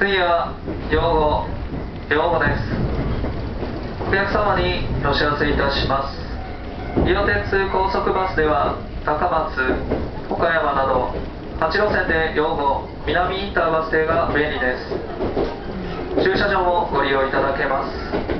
次は用語用語です。お客様にお知らせいたします。伊予鉄高速バスでは高松岡山など8路線で用語南インターバス停が便利です。駐車場もご利用いただけます。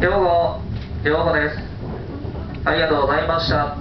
両方両方です。ありがとうございました。